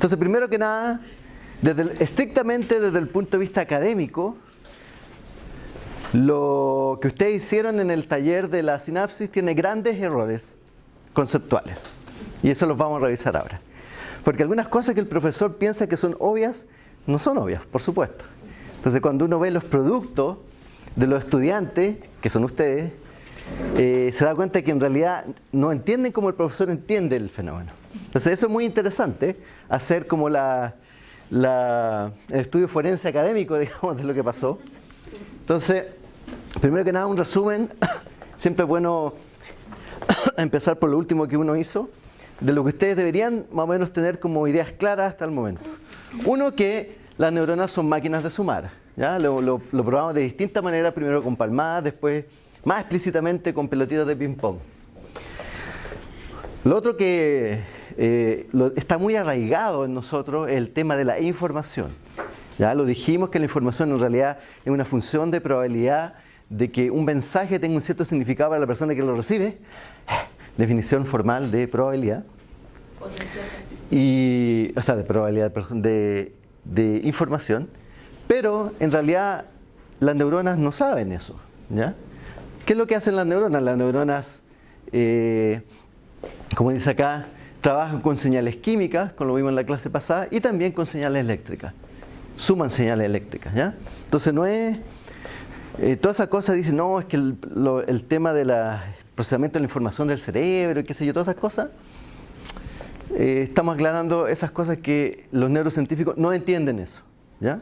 Entonces, primero que nada, estrictamente desde el punto de vista académico, lo que ustedes hicieron en el taller de la sinapsis tiene grandes errores conceptuales. Y eso los vamos a revisar ahora. Porque algunas cosas que el profesor piensa que son obvias, no son obvias, por supuesto. Entonces cuando uno ve los productos de los estudiantes, que son ustedes, eh, se da cuenta que en realidad no entienden como el profesor entiende el fenómeno. Entonces eso es muy interesante, hacer como la, el estudio forense académico, digamos, de lo que pasó. Entonces, primero que nada, un resumen. Siempre es bueno empezar por lo último que uno hizo, de lo que ustedes deberían más o menos tener como ideas claras hasta el momento. Uno, que las neuronas son máquinas de sumar. ¿ya? Lo, probamos de distintas maneras, primero con palmadas, después más explícitamente con pelotitas de ping-pong. Lo otro que eh, está muy arraigado en nosotros el tema de la información. Ya lo dijimos que la información en realidad es una función de probabilidad de que un mensaje tenga un cierto significado para la persona que lo recibe. Definición formal de probabilidad. Y, o sea, de probabilidad, de, de información. Pero en realidad las neuronas no saben eso. ¿ya? ¿Qué es lo que hacen las neuronas? Las neuronas, eh, como dice acá, trabajan con señales químicas, como lo vimos en la clase pasada, y también con señales eléctricas. Suman señales eléctricas, ¿ya? Entonces no es... Eh, toda esa cosa dice, no, es que el, tema del procesamiento de la información del cerebro, qué sé yo, todas esas cosas, eh, estamos aclarando esas cosas que los neurocientíficos no entienden eso, ¿ya?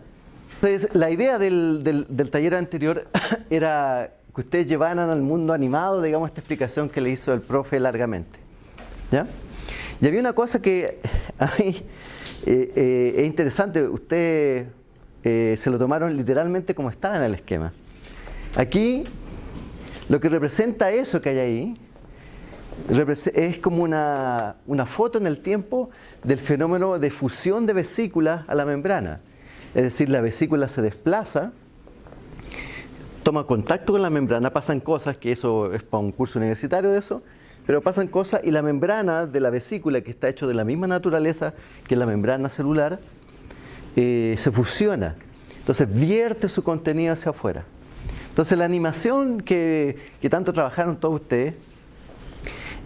Entonces, la idea del, del taller anterior era que ustedes llevaran al mundo animado, digamos, esta explicación que le hizo el profe largamente, ¿ya? Y había una cosa que a mí eh, eh, es interesante, ustedes eh, se lo tomaron literalmente como estaba en el esquema. Aquí, lo que representa eso que hay ahí, es como una, una foto en el tiempo del fenómeno de fusión de vesículas a la membrana. Es decir, la vesícula se desplaza, toma contacto con la membrana, pasan cosas, que eso es para un curso universitario de eso, pero pasan cosas y la membrana de la vesícula, que está hecho de la misma naturaleza que la membrana celular, eh, se fusiona. Entonces vierte su contenido hacia afuera. Entonces la animación que, tanto trabajaron todos ustedes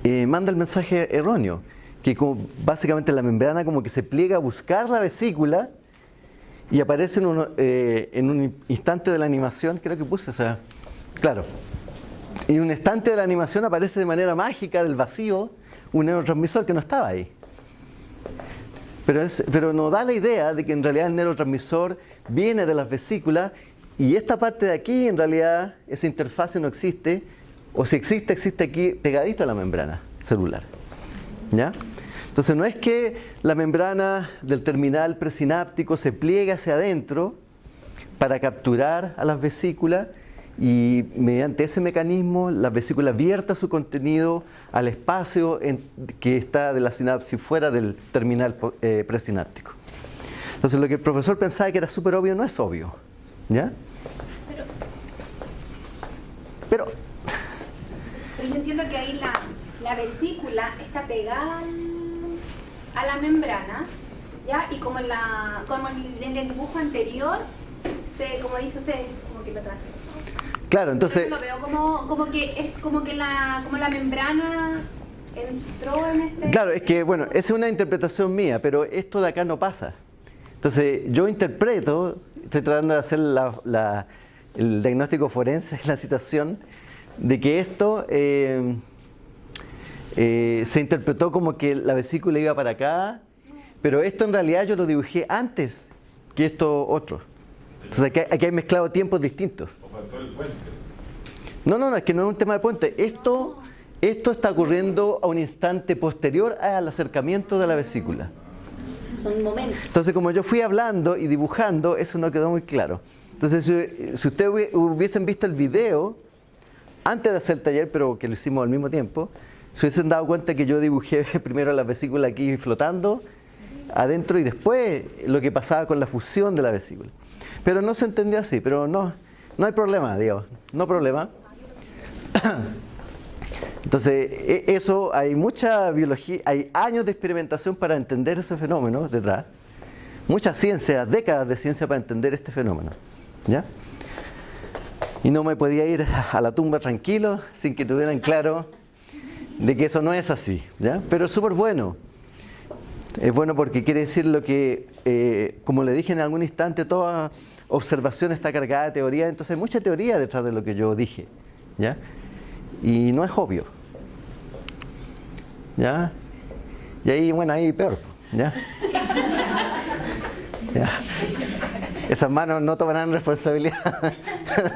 eh, manda el mensaje erróneo, que básicamente la membrana como que se pliega a buscar la vesícula y aparece en un, eh, en un instante de la animación, creo que puse esa, claro, y un instante de la animación aparece de manera mágica del vacío un neurotransmisor que no estaba ahí. Pero, es, pero nos da la idea de que en realidad el neurotransmisor viene de las vesículas y esta parte de aquí en realidad esa interfase no existe o si existe, existe aquí pegadito a la membrana celular. ¿Ya? Entonces no es que la membrana del terminal presináptico se pliegue hacia adentro para capturar a las vesículas, y mediante ese mecanismo la vesícula vierta su contenido al espacio que está de la sinapsis fuera del terminal eh, presináptico. Entonces lo que el profesor pensaba que era súper obvio no es obvio. ¿Ya? Pero, pero, yo entiendo que ahí la, la vesícula está pegada a la membrana, ¿ya? Y como en, la, como en el dibujo anterior, se, como dice usted, como que lo traza. Claro, entonces... Yo lo veo como, como, que es como que la, como la membrana entró en este... Claro, es que, bueno, esa es una interpretación mía, pero esto de acá no pasa. Entonces, yo interpreto, estoy tratando de hacer la, el diagnóstico forense de la situación, de que esto eh, eh, se interpretó como que la vesícula iba para acá, pero esto en realidad yo lo dibujé antes que esto otro. Entonces aquí, aquí hay mezclado tiempos distintos. No, no, no, es que no es un tema de puente. Esto, esto está ocurriendo a un instante posterior al acercamiento de la vesícula. Son momentos. Entonces, como yo fui hablando y dibujando, eso no quedó muy claro. Entonces, si, ustedes hubiesen visto el video antes de hacer el taller, pero que lo hicimos al mismo tiempo, se hubiesen dado cuenta que yo dibujé primero la vesícula aquí flotando adentro y después lo que pasaba con la fusión de la vesícula. Pero no se entendió así, pero no, no hay problema, digo, no problema. Entonces, e- eso hay mucha biología, hay años de experimentación para entender ese fenómeno detrás. Mucha ciencia, décadas de ciencia para entender este fenómeno. ¿Ya? Y no me podía ir a la tumba tranquilo sin que tuvieran claro de que eso no es así. ¿ya? Pero es súper bueno. Es bueno porque quiere decir lo que, eh, como le dije en algún instante, toda observación está cargada de teoría, entonces hay mucha teoría detrás de lo que yo dije. ¿ya? Y no es obvio. ¿Ya? Y ahí, bueno, ahí peor. ¿Ya? ¿Ya? Esas manos no tomarán responsabilidad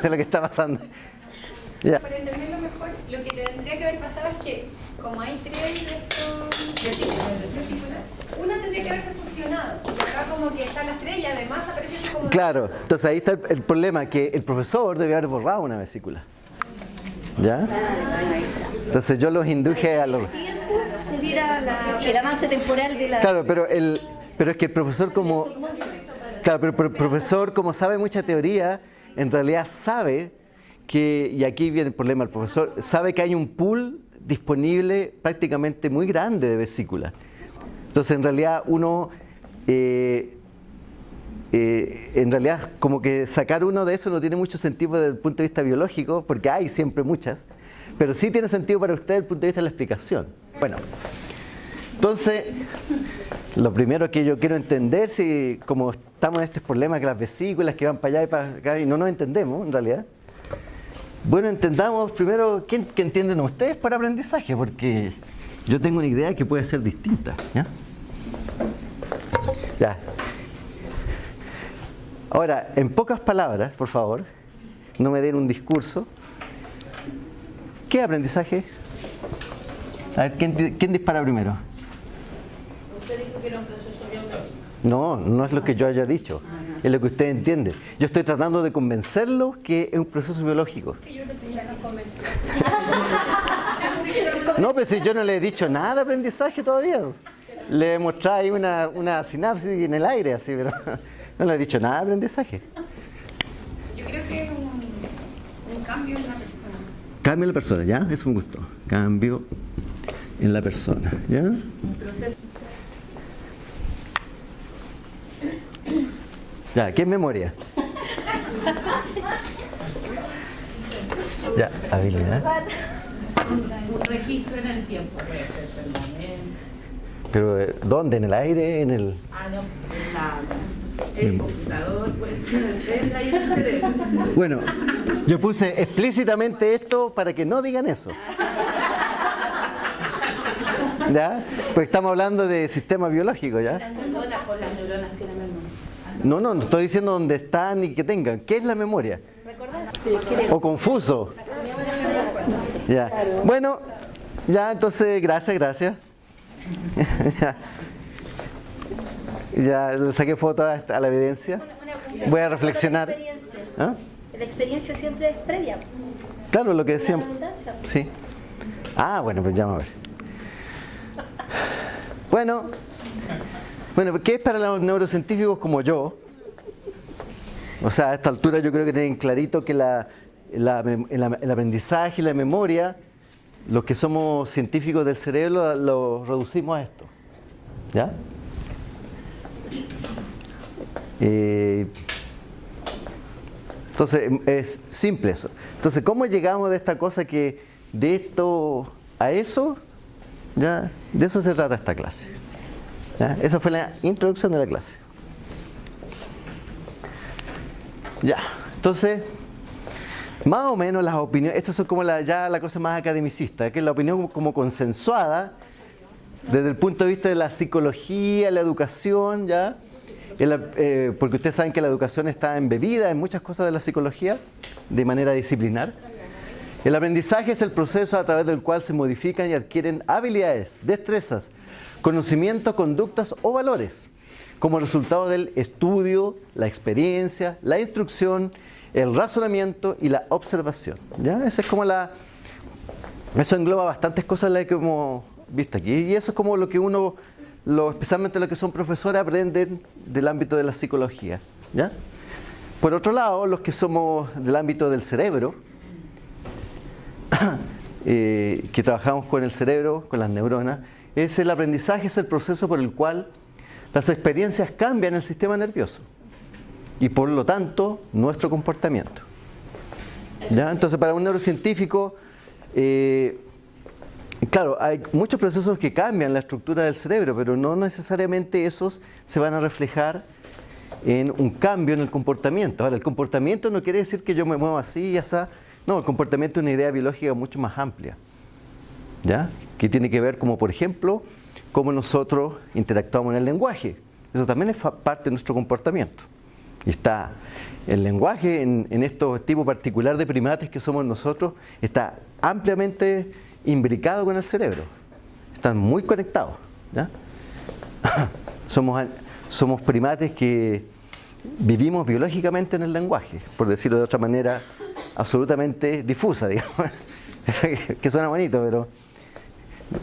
de lo que está pasando. ¿Ya? Para entenderlo mejor, lo que tendría que haber pasado es que, como hay tres de estos una tendría que haberse fusionado. Y acá como que están y además aparece así como... Claro, entonces ahí está el, el problema, que el profesor debe haber borrado una vesícula. ¿Ya? Entonces yo los induje a los... el avance temporal de la... Claro, pero, el, pero es que el profesor como... Claro, pero, pero el profesor como sabe mucha teoría, en realidad sabe que, y aquí viene el problema, el profesor sabe que hay un pool disponible prácticamente muy grande de vesículas. Entonces en realidad uno... eh, eh, en realidad como que sacar uno de eso no tiene mucho sentido desde el punto de vista biológico, porque hay siempre muchas, pero sí tiene sentido para usted desde el punto de vista de la explicación. Bueno, entonces, lo primero que yo quiero entender, si como estamos en este problema que las vesículas que van para allá y para acá y no nos entendemos en realidad, bueno, entendamos primero qué, qué entienden ustedes por aprendizaje, porque yo tengo una idea que puede ser distinta. ¿ya? Ya. Ahora, en pocas palabras, por favor, no me den un discurso. ¿Qué aprendizaje? A ver, ¿quién, quién dispara primero? Usted dijo que era un proceso biológico. No, no es lo que yo haya dicho, es lo que usted entiende. Yo estoy tratando de convencerlos que es un proceso biológico. No, pero si yo no le he dicho nada de aprendizaje todavía. Le he mostrado ahí una, una sinapsis en el aire, así, pero no le he dicho nada de aprendizaje. Yo creo que es un, un cambio en la persona. Cambio en la persona, ¿ya? Es un gusto. Cambio en la persona, ¿ya? Ya, ¿qué es memoria? Ya, habilidad. Un registro en el tiempo puede ser permanente. Pero eh, ¿dónde? ¿En el aire? ¿En el...? Ah, no, en la- el computador puede ser el. Bueno, yo puse explícitamente esto para que no digan eso. ¿Ya? Pues estamos hablando de sistema biológico, ¿ya? Las neuronas, por las neuronas tienen memoria. No, no, no estoy diciendo dónde están y que tengan. ¿Qué es la memoria? O confuso. Ya. Bueno, ya entonces, gracias, gracias. ya. Le saqué foto a, la evidencia. Voy a reflexionar. La experiencia. ¿Ah? La experiencia siempre es previa. Claro, lo que decíamos. Sí. Ah, bueno, pues ya vamos a ver. Bueno, bueno, ¿qué es para los neurocientíficos como yo? O sea, a esta altura yo creo que tienen clarito que la, el, el aprendizaje y la memoria, los que somos científicos del cerebro, lo reducimos a esto. ¿Ya? Eh, entonces, es simple eso. Entonces, ¿cómo llegamos de esta cosa que de esto a eso? Ya, de eso se trata esta clase. Esa fue la introducción de la clase. Ya, entonces, más o menos las opiniones, estas son como la, ya la cosa más academicista, que es la opinión como consensuada desde el punto de vista de la psicología, la educación, ya. Eh, porque ustedes saben que la educación está embebida en muchas cosas de la psicología de manera disciplinar. El aprendizaje es el proceso a través del cual se modifican y adquieren habilidades, destrezas, conocimientos, conductas o valores, como resultado del estudio, la experiencia, la instrucción, el razonamiento y la observación. ¿ya? Esa es como la, eso engloba bastantes cosas las que hemos visto aquí. Y eso es como lo que uno, lo, especialmente los que son profesores, aprenden del ámbito de la psicología. ¿ya? Por otro lado, los que somos del ámbito del cerebro, eh, que trabajamos con el cerebro, con las neuronas, es el aprendizaje, es el proceso por el cual las experiencias cambian el sistema nervioso y por lo tanto nuestro comportamiento. ¿Ya? Entonces para un neurocientífico, eh, claro, hay muchos procesos que cambian la estructura del cerebro, pero no necesariamente esos se van a reflejar en un cambio en el comportamiento. Ahora, el comportamiento no quiere decir que yo me mueva así y así. No, el comportamiento es una idea biológica mucho más amplia. ¿Ya? Que tiene que ver como, por ejemplo, cómo nosotros interactuamos en el lenguaje. Eso también es parte de nuestro comportamiento. Y está el lenguaje en, en estos tipos particular de primates que somos nosotros, está ampliamente imbricado con el cerebro. Están muy conectados. somos, somos primates que vivimos biológicamente en el lenguaje, por decirlo de otra manera absolutamente difusa, digamos. que suena bonito, pero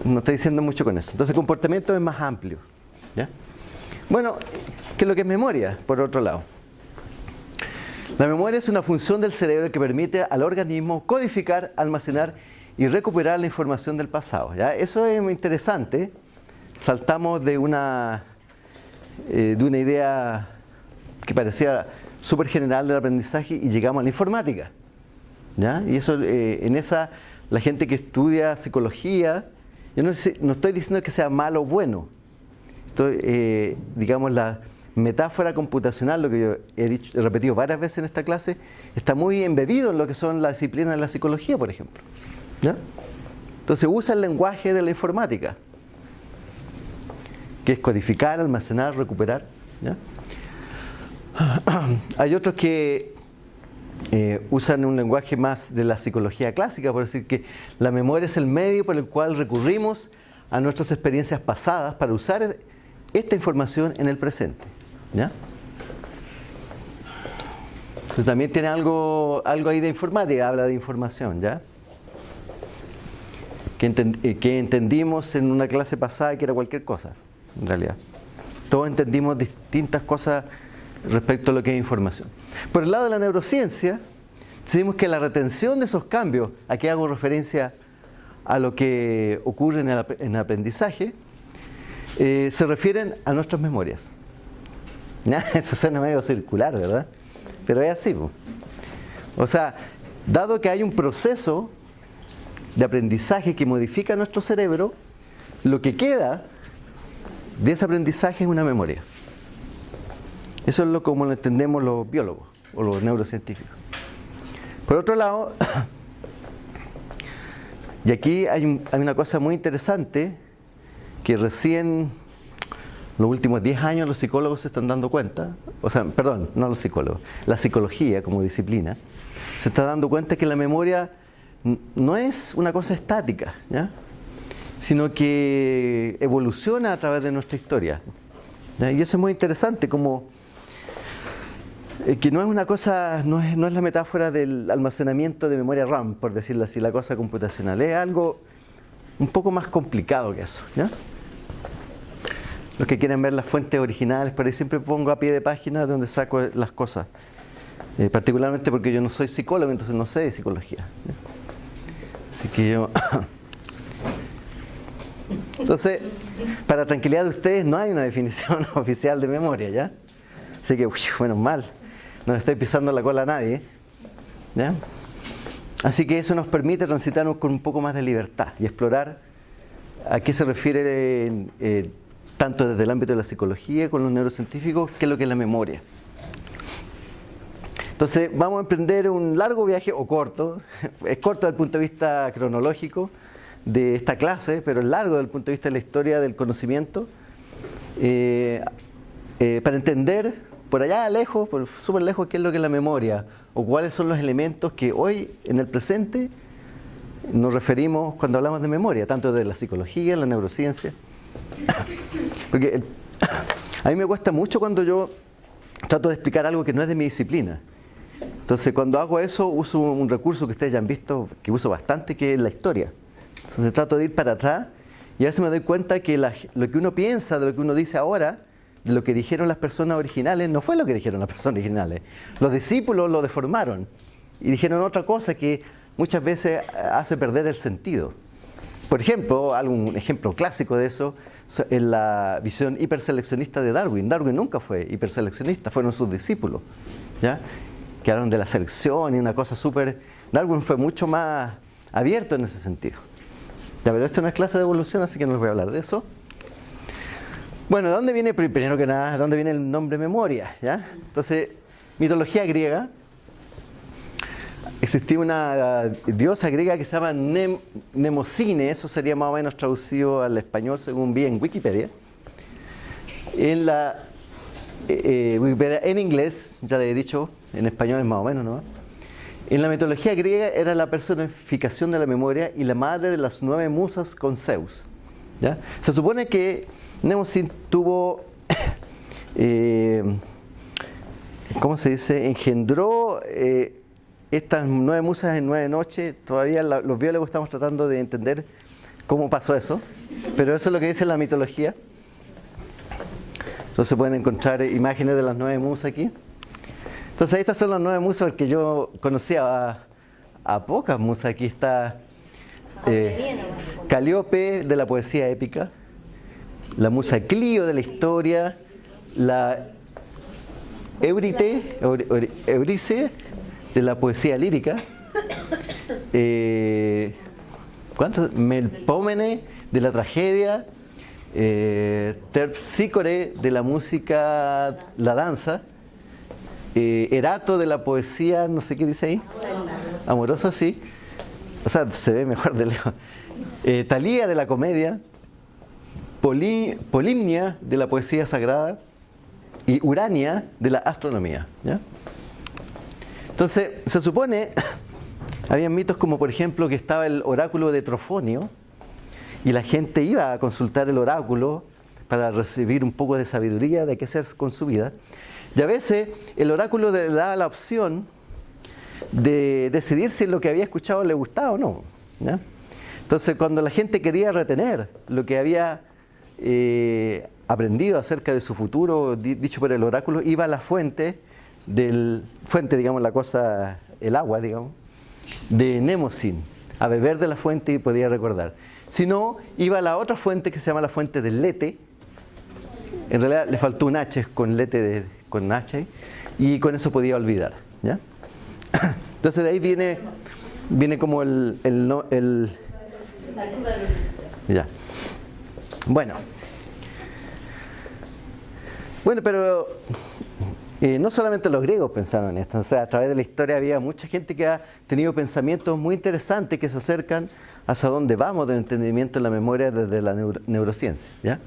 no estoy diciendo mucho con eso. Entonces el comportamiento es más amplio. Bueno, ¿qué es lo que es memoria, por otro lado? La memoria es una función del cerebro que permite al organismo codificar, almacenar y recuperar la información del pasado. ¿ya? Eso es interesante. Saltamos de una, eh, de una idea que parecía súper general del aprendizaje y llegamos a la informática. ¿ya? Y eso, eh, en esa, la gente que estudia psicología, yo no, estoy diciendo que sea malo o bueno. Eh, digamos, la metáfora computacional, lo que yo he, dicho, he repetido varias veces en esta clase, está muy embebido en lo que son las disciplinas de la psicología, por ejemplo. Entonces usa el lenguaje de la informática, que es codificar, almacenar, recuperar. Hay otros que eh, usan un lenguaje más de la psicología clásica, por decir que la memoria es el medio por el cual recurrimos a nuestras experiencias pasadas para usar esta información en el presente. Entonces también tiene algo, algo ahí de informática, habla de información, ¿ya? Que, eh, que entendimos en una clase pasada que era cualquier cosa, en realidad. Todos entendimos distintas cosas respecto a lo que es información. Por el lado de la neurociencia, decimos que la retención de esos cambios, aquí hago referencia a lo que ocurre en el, aprendizaje, eh, se refieren a nuestras memorias. Eso suena medio circular, ¿verdad? Pero es así. O sea, dado que hay un proceso de aprendizaje que modifica nuestro cerebro, lo que queda de ese aprendizaje es una memoria. Eso es lo como lo entendemos los biólogos o los neurocientíficos. Por otro lado, y aquí hay, hay una cosa muy interesante que recién los últimos 10 años los psicólogos se están dando cuenta, o sea, perdón, no los psicólogos, la psicología como disciplina, se está dando cuenta que la memoria no es una cosa estática, sino que evoluciona a través de nuestra historia. Y eso es muy interesante, como eh, que no es una cosa, no es, la metáfora del almacenamiento de memoria RAM, por decirlo así, la cosa computacional, es algo un poco más complicado que eso. ¿ya? Los que quieren ver las fuentes originales, por ahí siempre pongo a pie de página de donde saco las cosas. Eh, particularmente porque yo no soy psicólogo, entonces no sé de psicología. Así que yo... Entonces, para tranquilidad de ustedes, no hay una definición oficial de memoria, ¿ya? Así que, bueno, mal. No le estoy pisando la cola a nadie. ¿ya? Así que eso nos permite transitarnos con un poco más de libertad y explorar a qué se refiere eh, tanto desde el ámbito de la psicología con los neurocientíficos, qué es lo que es la memoria. Entonces vamos a emprender un largo viaje, o corto, es corto desde el punto de vista cronológico de esta clase, pero es largo desde el punto de vista de la historia del conocimiento, eh, eh, para entender por allá lejos, por súper lejos, qué es lo que es la memoria, o cuáles son los elementos que hoy, en el presente, nos referimos cuando hablamos de memoria, tanto de la psicología, la neurociencia. Porque a mí me cuesta mucho cuando yo trato de explicar algo que no es de mi disciplina. Entonces, cuando hago eso, uso un recurso que ustedes ya han visto, que uso bastante, que es la historia. Entonces, trato de ir para atrás y a veces me doy cuenta que lo que uno piensa, de lo que uno dice ahora, de lo que dijeron las personas originales, no fue lo que dijeron las personas originales. Los discípulos lo deformaron y dijeron otra cosa que muchas veces hace perder el sentido. Por ejemplo, algún ejemplo clásico de eso es la visión hiperseleccionista de Darwin. Darwin nunca fue hiperseleccionista, fueron sus discípulos, ¿ya? Que hablaron de la selección y una cosa súper... Darwin fue mucho más abierto en ese sentido. Ya, pero esto no es clase de evolución, así que no les voy a hablar de eso. Bueno, ¿de dónde viene, primero que nada, dónde viene el nombre memoria? ¿ya? Entonces, mitología griega, existía una diosa griega que se llama Nemocine, eso sería más o menos traducido al español según vi en Wikipedia. En la eh, eh, Wikipedia en inglés, ya le he dicho, en español es más o menos, ¿no? En la mitología griega era la personificación de la memoria y la madre de las nueve musas con Zeus. ¿ya? Se supone que Nemocine tuvo, eh, ¿cómo se dice? Engendró estas nueve musas en nueve noches, todavía los biólogos estamos tratando de entender cómo pasó eso, pero eso es lo que dice la mitología. Entonces pueden encontrar imágenes de las nueve musas aquí. Entonces estas son las nueve musas que yo conocía a, pocas musas. Aquí está eh, Calíope de la poesía épica, la musa Clio de la historia, la Eurite, Eurice de la poesía lírica. Eh, ¿Cuántos? Melpómene de la tragedia. Eh, Terpsícore de la música, la danza. Eh, Erato de la poesía, no sé qué dice ahí. Amorosa, sí. O sea, se ve mejor de lejos. Eh, Talía de la comedia. Polimnia de la poesía sagrada. Y Urania de la astronomía. Entonces, se supone, había mitos como por ejemplo que estaba el oráculo de Trofonio y la gente iba a consultar el oráculo para recibir un poco de sabiduría de qué hacer con su vida. Y a veces el oráculo le daba la opción de decidir si lo que había escuchado le gustaba o no. Entonces, cuando la gente quería retener lo que había eh, aprendido acerca de su futuro, dicho por el oráculo, iba a la fuente del fuente, digamos, la cosa, el agua, digamos, de Nemosin, a beber de la fuente y podía recordar. Si no, iba a la otra fuente que se llama la fuente del Lete, en realidad le faltó un H con Lete de, con H, y con eso podía olvidar. ¿ya? Entonces de ahí viene, viene como el, el, el ya. Bueno. Bueno, pero no solamente los griegos pensaron en esto, o sea, a través de la historia había mucha gente que ha tenido pensamientos muy interesantes que se acercan hacia dónde vamos del entendimiento de la memoria desde la neurociencia. ¿ya?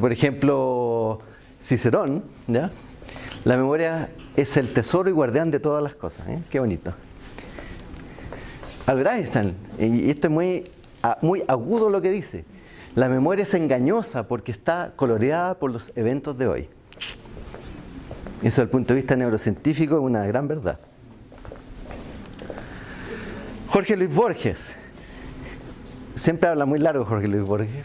por ejemplo, Cicerón, ¿ya? la memoria es el tesoro y guardián de todas las cosas. ¿eh? Qué bonito. Albert Einstein, y esto es muy, muy agudo lo que dice, la memoria es engañosa porque está coloreada por los eventos de hoy. Eso desde el punto de vista neurocientífico es una gran verdad. Jorge Luis Borges. Siempre habla muy largo Jorge Luis Borges.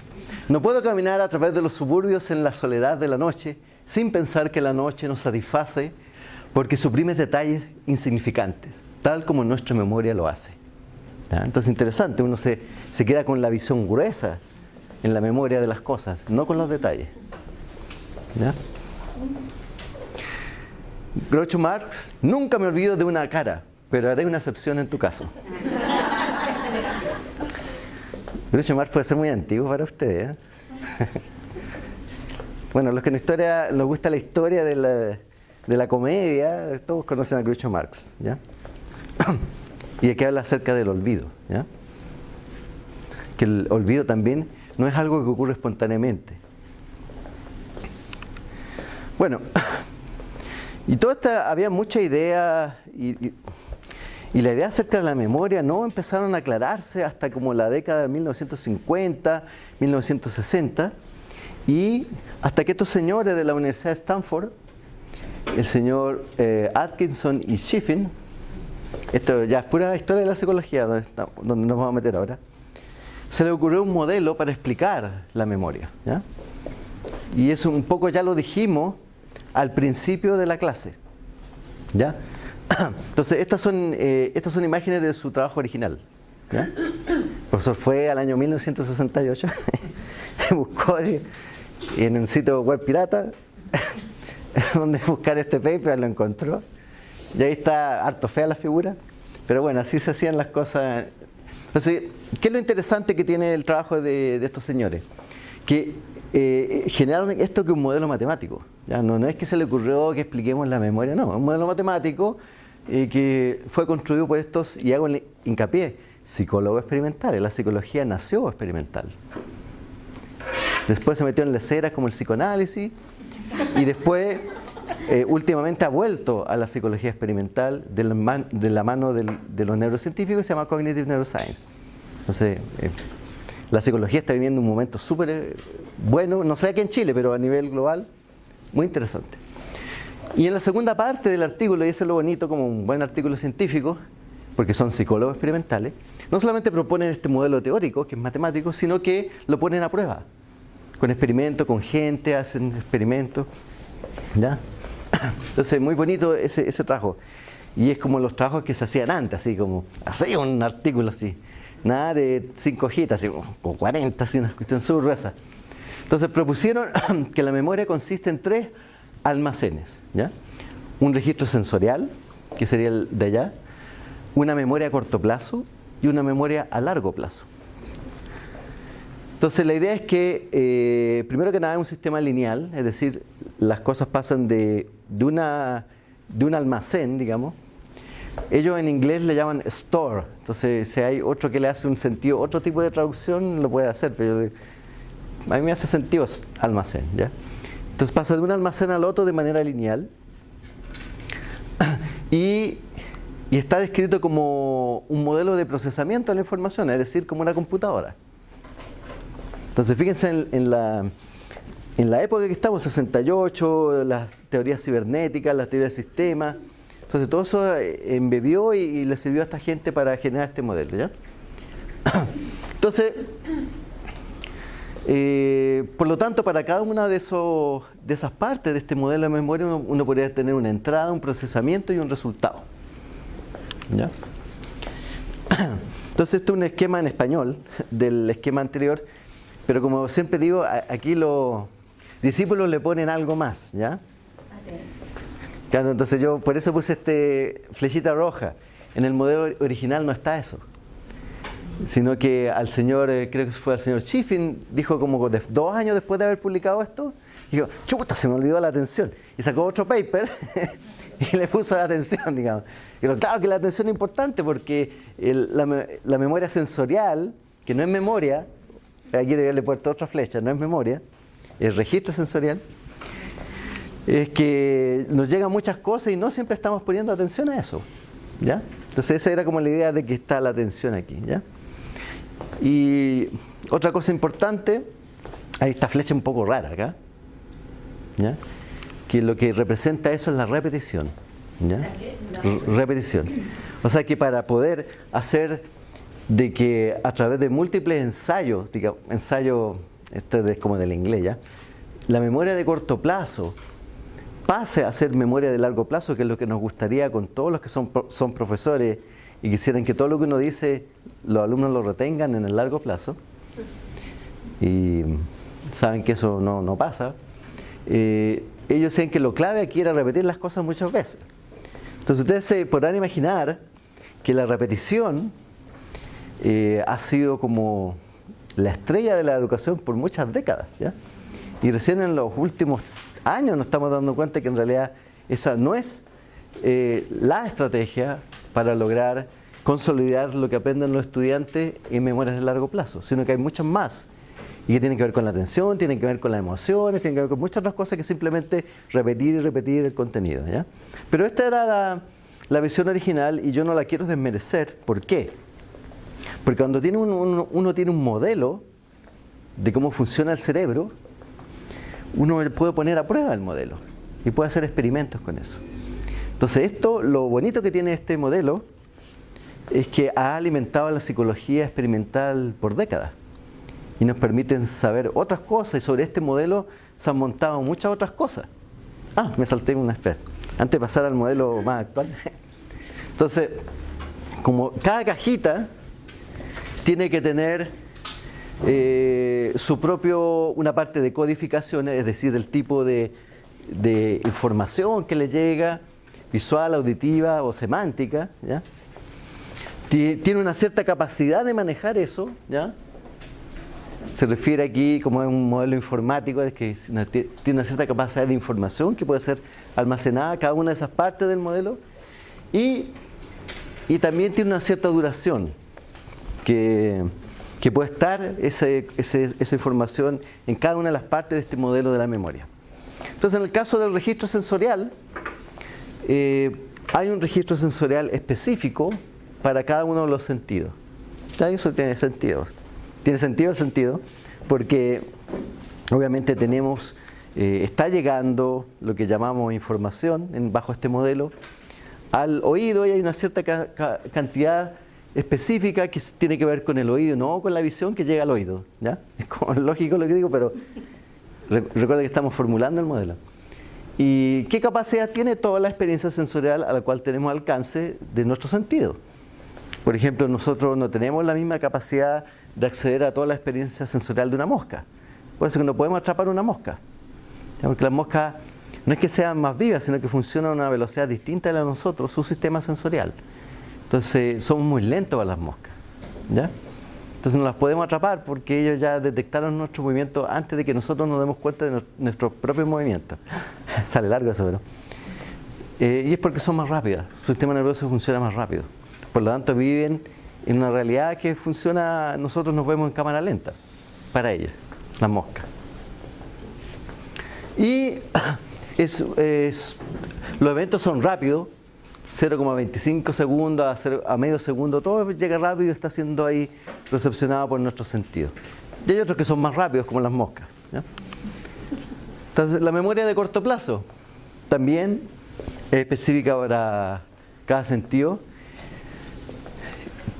No puedo caminar a través de los suburbios en la soledad de la noche sin pensar que la noche nos satisface porque suprime detalles insignificantes, tal como nuestra memoria lo hace. Entonces interesante, uno se, se queda con la visión gruesa en la memoria de las cosas, no con los detalles. ¿Ya? Marx, nunca me olvido de una cara, pero haré una excepción en tu caso. Groucho Marx puede ser muy antiguo para ustedes. ¿eh? bueno, los que nos gusta la historia de la, comedia, todos conocen a Groucho Marx. ¿ya? y aquí habla acerca del olvido. ¿ya? Que el olvido también no es algo que ocurre espontáneamente. Bueno, y toda esta, había mucha idea y, la idea acerca de la memoria no empezaron a aclararse hasta como la década de 1950, 1960 y hasta que estos señores de la Universidad de Stanford, el señor eh, Atkinson y Schiffin, esto ya es pura historia de la psicología donde, nos vamos a meter ahora, se le ocurrió un modelo para explicar la memoria. Y eso un poco ya lo dijimos al principio de la clase. ¿Ya? Entonces, estas son, eh, estas son imágenes de su trabajo original. ¿ya? El profesor fue al año 1968, buscó en un sitio web pirata donde buscar este paper, lo encontró. Y ahí está harto fea la figura, pero bueno, así se hacían las cosas. Entonces, ¿qué es lo interesante que tiene el trabajo de, de estos señores? Que eh, generaron esto que es un modelo matemático. ¿ya? No, no es que se le ocurrió que expliquemos la memoria, no, es un modelo matemático eh, que fue construido por estos, y hago hincapié, psicólogos experimentales. La psicología nació experimental. Después se metió en leceras como el psicoanálisis y después eh, últimamente ha vuelto a la psicología experimental de la, mano de los neurocientíficos y se llama Cognitive Neuroscience. Entonces, eh, la psicología está viviendo un momento súper eh, bueno, no sé aquí en Chile, pero a nivel global, muy interesante. Y en la segunda parte del artículo, y eso es lo bonito como un buen artículo científico, porque son psicólogos experimentales, no solamente proponen este modelo teórico, que es matemático, sino que lo ponen a prueba, con experimentos, con gente, hacen experimentos. ¿ya? Entonces, muy bonito ese, ese trabajo. Y es como los trabajos que se hacían antes, así como, así un artículo así. Nada de cinco hojitas, como 40, así una cuestión gruesa. Entonces propusieron que la memoria consiste en tres almacenes. ¿ya? Un registro sensorial, que sería el de allá, una memoria a corto plazo y una memoria a largo plazo. Entonces la idea es que, eh, primero que nada, es un sistema lineal, es decir, las cosas pasan de, de, de un almacén, digamos. Ellos en inglés le llaman store, entonces si hay otro que le hace un sentido, otro tipo de traducción lo puede hacer, pero a mí me hace sentido almacén. ¿ya? Entonces pasa de un almacén al otro de manera lineal y, está descrito como un modelo de procesamiento de la información, es decir, como una computadora. Entonces fíjense en, en la, en la época que estamos, 68, las teorías cibernéticas, las teorías de sistemas, entonces todo eso eh, embebió y, y le sirvió a esta gente para generar este modelo. ¿ya? Entonces, eh, por lo tanto, para cada una de, esos, esas partes de este modelo de memoria, uno, podría tener una entrada, un procesamiento y un resultado. ¿Ya? Entonces, este es un esquema en español del esquema anterior, pero como siempre digo, aquí los discípulos le ponen algo más, ¿ya? Entonces yo por eso puse este flechita roja. En el modelo original no está eso. Sino que al señor, eh, creo que fue al señor Chiffin, dijo como dos años después de haber publicado esto, dijo, chuta, se me olvidó la atención. Y sacó otro paper y le puso la atención, digamos. Y digo, claro que la atención es importante porque el- la, me- la memoria sensorial, que no es memoria, aquí debería haberle puesto otra flecha, no es memoria, es registro sensorial, es que nos llegan muchas cosas y no siempre estamos poniendo atención a eso. ¿ya? Entonces esa era como la idea de que está la atención aquí. ¿ya? Y otra cosa importante, hay esta flecha un poco rara acá, ¿ya? que lo que representa eso es la repetición. ¿ya? Repetición. O sea que para poder hacer de que a través de múltiples ensayos, digamos, ensayo, este es como del inglés ya, la memoria de corto plazo pase a ser memoria de largo plazo, que es lo que nos gustaría con todos los que son profesores y quisieran que todo lo que uno dice los alumnos lo retengan en el largo plazo. Y saben que eso no, no pasa. Eh, ellos decían que lo clave aquí era repetir las cosas muchas veces. Entonces ustedes se podrán imaginar que la repetición eh, ha sido como la estrella de la educación por muchas décadas. ¿ya? Y recién en los últimos años nos estamos dando cuenta que en realidad esa no es eh, la estrategia para lograr consolidar lo que aprenden los estudiantes en memorias de largo plazo, sino que hay muchas más y que tienen que ver con la atención, tienen que ver con las emociones, tienen que ver con muchas otras cosas que simplemente repetir y repetir el contenido. Pero esta era la, visión original y yo no la quiero desmerecer. ¿Por qué? Porque cuando tiene un- uno, uno tiene un modelo de cómo funciona el cerebro, uno puede poner a prueba el modelo y puede hacer experimentos con eso. Entonces esto, lo bonito que tiene este modelo es que ha alimentado la psicología experimental por décadas y nos permiten saber otras cosas y sobre este modelo se han montado muchas otras cosas. Ah, me salté una espera. Antes de pasar al modelo más actual, Entonces, como cada cajita tiene que tener eh, su propio, una parte de codificación, es decir, el tipo de información que le llega, visual, auditiva o semántica, ¿ya? tiene una cierta capacidad de manejar eso, ¿ya? Se refiere aquí como a un modelo informático, es que tiene una cierta capacidad de información que puede ser almacenada cada una de esas partes del modelo y, y también tiene una cierta duración que, que puede estar esa información en cada una de las partes de este modelo de la memoria. Entonces, en el caso del registro sensorial, eh, hay un registro sensorial específico para cada uno de los sentidos. ¿Ya? Eso tiene sentido. Tiene sentido el sentido porque obviamente tenemos, eh, está llegando lo que llamamos información en, bajo este modelo al oído y hay una cierta cantidad específica que tiene que ver con el oído, no con la visión que llega al oído. ¿ya? Es lógico lo que digo, pero recuerda que estamos formulando el modelo. ¿Y qué capacidad tiene toda la experiencia sensorial a la cual tenemos alcance de nuestro sentido? Por ejemplo, nosotros no tenemos la misma capacidad de acceder a toda la experiencia sensorial de una mosca. Por eso que no podemos atrapar una mosca. Porque las moscas no es que sean más vivas, sino que funcionan a una velocidad distinta de la de nosotros, su sistema sensorial. Entonces, somos muy lentos para las moscas. ¿ya? Entonces no las podemos atrapar porque ellos ya detectaron nuestro movimiento antes de que nosotros nos demos cuenta de nuestros propios movimientos. Sale largo eso, pero... Eh, y es porque son más rápidas, su sistema nervioso funciona más rápido. Por lo tanto, viven en una realidad que funciona, nosotros nos vemos en cámara lenta, para ellos, las moscas. Y es, los eventos son rápidos, 0,25 segundos a, medio segundo, todo llega rápido y está siendo ahí recepcionado por nuestros sentidos. Y hay otros que son más rápidos, como las moscas. Entonces, la memoria de corto plazo también es específica para cada sentido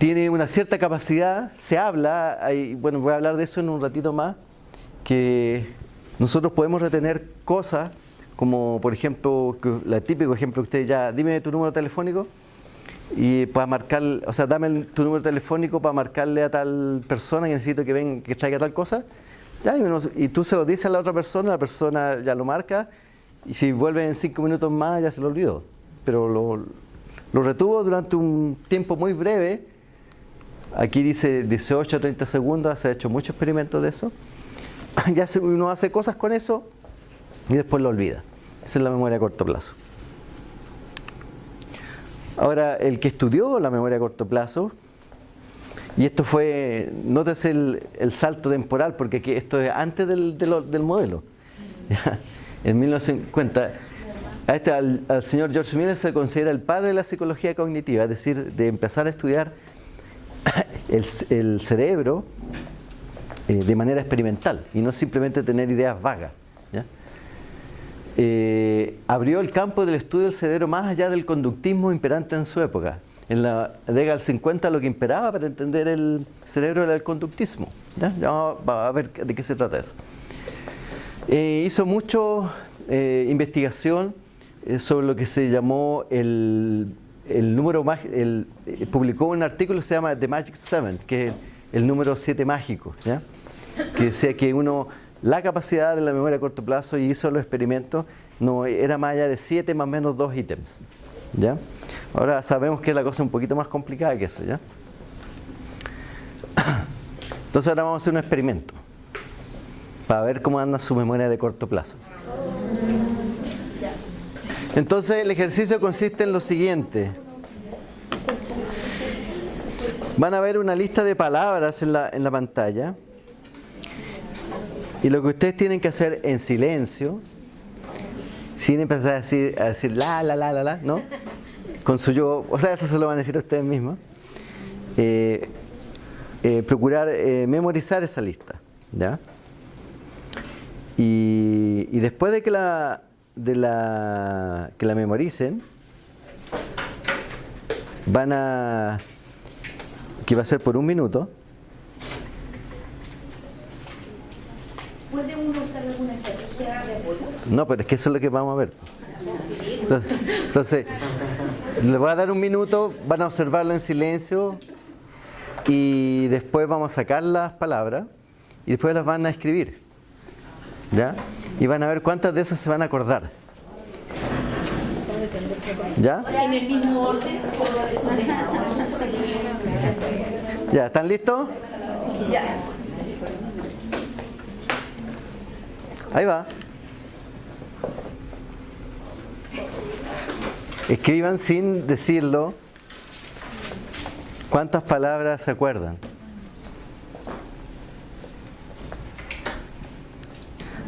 tiene una cierta capacidad, se habla, bueno, voy a hablar de eso en un ratito más, que nosotros podemos retener cosas, como por ejemplo, el típico ejemplo que usted ya, dime tu número telefónico, y para marcar, o sea, dame tu número telefónico para marcarle a tal persona que necesito que venga, que traiga tal cosa, y, tú se lo dices a la otra persona, la persona ya lo marca, y si vuelve en cinco minutos más ya se lo olvidó. Pero lo, lo retuvo durante un tiempo muy breve, Aquí dice 18 a 30 segundos, se ha hecho muchos experimentos de eso. Ya uno hace cosas con eso y después lo olvida. Esa es la memoria a corto plazo. Ahora, el que estudió la memoria a corto plazo, y esto fue, nótese el, el salto temporal, porque esto es antes del, modelo. En 1950, a este, al, señor George Miller se considera el padre de la psicología cognitiva, es decir, de empezar a estudiar el, cerebro eh, de manera experimental y no simplemente tener ideas vagas. Eh, abrió el campo del estudio del cerebro más allá del conductismo imperante en su época. En la década del 50 lo que imperaba para entender el cerebro era el conductismo. ¿ya? vamos a ver de qué se trata eso. Eh, hizo mucho investigación sobre lo que se llamó el el número el, eh, publicó un artículo que se llama The Magic Seven, que es el número 7 mágico, ¿ya? que decía que uno, la capacidad de la memoria a corto plazo y hizo los experimentos, no era más allá de 7 más o menos 2 ítems. ¿ya? Ahora sabemos que la cosa es un poquito más complicada que eso. ¿ya? Entonces ahora vamos a hacer un experimento para ver cómo anda su memoria de corto plazo. Entonces el ejercicio consiste en lo siguiente. Van a ver una lista de palabras en la, en la pantalla. Y lo que ustedes tienen que hacer en silencio, sin empezar a decir, a decir la, la, la, la, la, ¿no? Con su yo, o sea, eso se lo van a decir a ustedes mismos. Eh, eh, procurar eh, memorizar esa lista, ¿ya? Y, y después de que la, de la que la memoricen van a que va a ser por un minuto ¿Puede uno usar alguna estrategia de No, pero es que eso es lo que vamos a ver. Entonces, Les voy a dar un minuto, van a observarlo en silencio y después vamos a sacar las palabras y después las van a escribir. ¿Ya? Y van a ver cuántas de esas se van a acordar. ¿Ya? En el mismo orden. ¿Ya? ¿Están listos? Ya. Ahí va. Escriban sin decirlo cuántas palabras se acuerdan.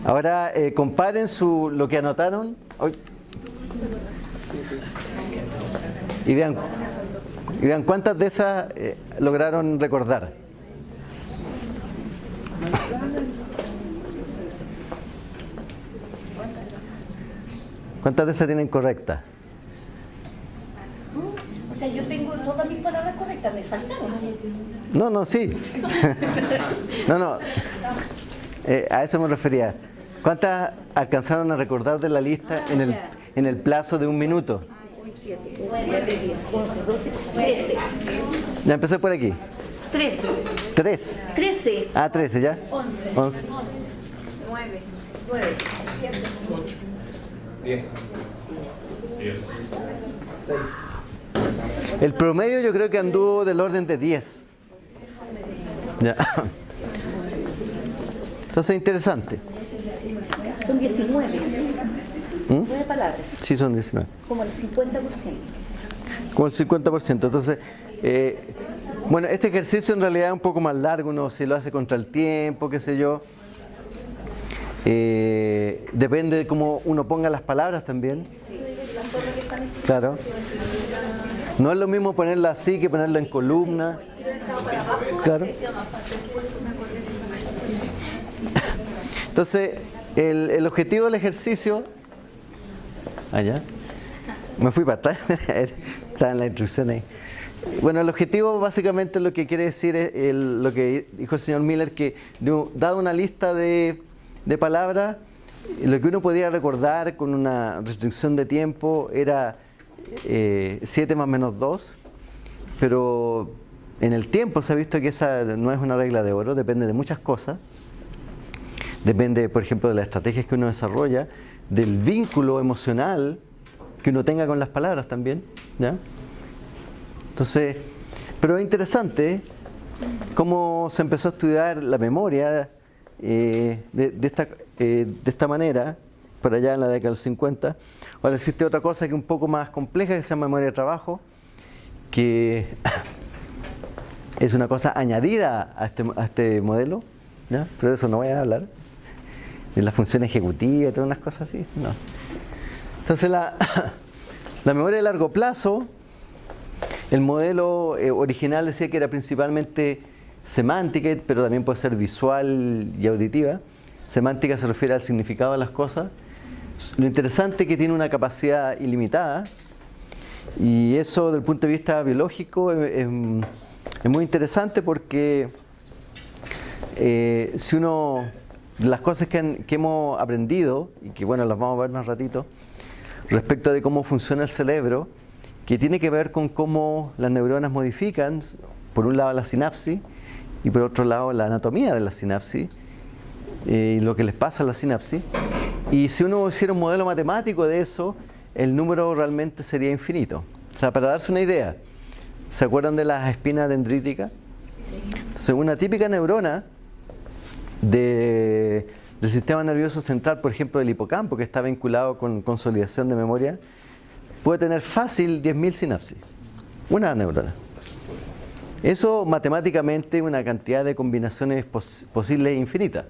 Ahora eh, comparen su, lo que anotaron Ay. y vean, y vean cuántas de esas eh, lograron recordar. ¿Cuántas de esas tienen correctas? O sea, yo tengo todas mis palabras correctas, me faltaron. No, no, sí. no, no. Eh, a eso me refería. ¿Cuántas alcanzaron a recordar de la lista en el, en el plazo de un minuto? 9, 10, 11, 12, 13. Ya empecé por aquí. 13. Tres. 13. Ah, 13, ¿ya? 11. 11. 9. 9. 10. 10. El promedio yo creo que anduvo del orden de 10. Ya. Entonces, interesante. Son 19. ¿Mm? 9 palabras. Sí, son 19. Como el 50%. Como el 50%. Entonces, eh, bueno, este ejercicio en realidad es un poco más largo, uno si lo hace contra el tiempo, qué sé yo. Eh, depende de cómo uno ponga las palabras también. Claro. No es lo mismo ponerla así que ponerla en columna. Claro. Entonces, el, el objetivo del ejercicio. Allá. Me fui para atrás. Está en la instrucción ahí. Bueno, el objetivo básicamente lo que quiere decir es el- lo que dijo el señor Miller, que dado una lista de, de palabras, lo que uno podía recordar con una restricción de tiempo era 7 más menos 2, pero en el tiempo se ha visto que esa no es una regla de oro, depende de muchas cosas. Depende, por ejemplo, de las estrategias que uno desarrolla, del vínculo emocional que uno tenga con las palabras también. ¿ya? Entonces, pero es interesante cómo se empezó a estudiar la memoria eh, eh, de esta manera, por allá en la década del 50. Ahora existe otra cosa que es un poco más compleja, que se llama memoria de trabajo, que es una cosa añadida a este, a este modelo, ¿ya? pero de eso no voy a hablar. De la función ejecutiva y todas unas cosas así. No. Entonces la, la memoria de largo plazo, el modelo eh, original decía que era principalmente semántica, pero también puede ser visual y auditiva. Semántica se refiere al significado de las cosas. Lo interesante es que tiene una capacidad ilimitada y eso desde el punto de vista biológico es, muy interesante porque eh, si uno, las cosas que, que hemos aprendido, y que bueno, las vamos a ver más ratito, respecto de cómo funciona el cerebro, que tiene que ver con cómo las neuronas modifican, por un lado la sinapsis y por otro lado la anatomía de la sinapsis y lo que les pasa a la sinapsis. Y si uno hiciera un modelo matemático de eso, el número realmente sería infinito. O sea, para darse una idea, ¿se acuerdan de las espinas dendríticas? Entonces, una típica neurona de- del sistema nervioso central, por ejemplo, del hipocampo, que está vinculado con consolidación de memoria, puede tener fácil 10.000 sinapsis. Una neurona. Eso matemáticamente una cantidad de combinaciones pos- posibles infinitas.